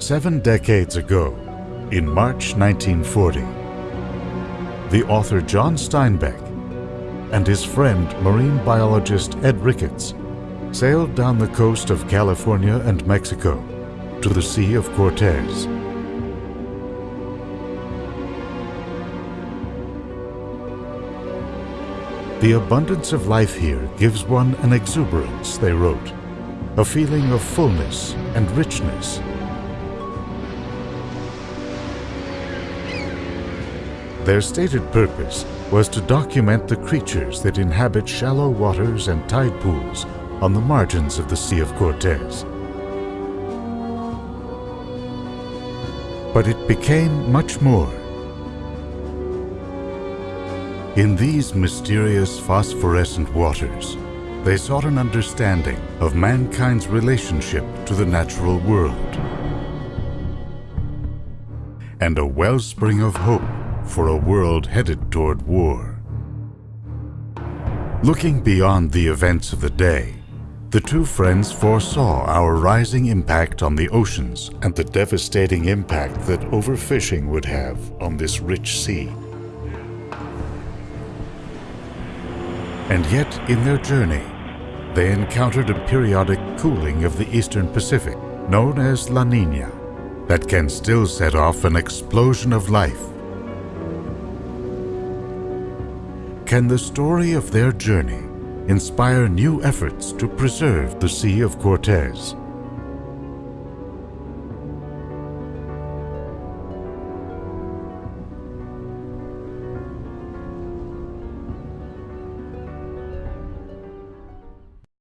Seven decades ago, in March 1940, the author John Steinbeck and his friend marine biologist Ed Ricketts sailed down the coast of California and Mexico to the Sea of Cortez. The abundance of life here gives one an exuberance, they wrote, a feeling of fullness and richness. Their stated purpose was to document the creatures that inhabit shallow waters and tide pools on the margins of the Sea of Cortez. But it became much more. In these mysterious phosphorescent waters, they sought an understanding of mankind's relationship to the natural world and a wellspring of hope for a world headed toward war. Looking beyond the events of the day, the two friends foresaw our rising impact on the oceans and the devastating impact that overfishing would have on this rich sea. And yet, in their journey, they encountered a periodic cooling of the eastern Pacific, known as La Nina, that can still set off an explosion of life. Can the story of their journey inspire new efforts to preserve the Sea of Cortez.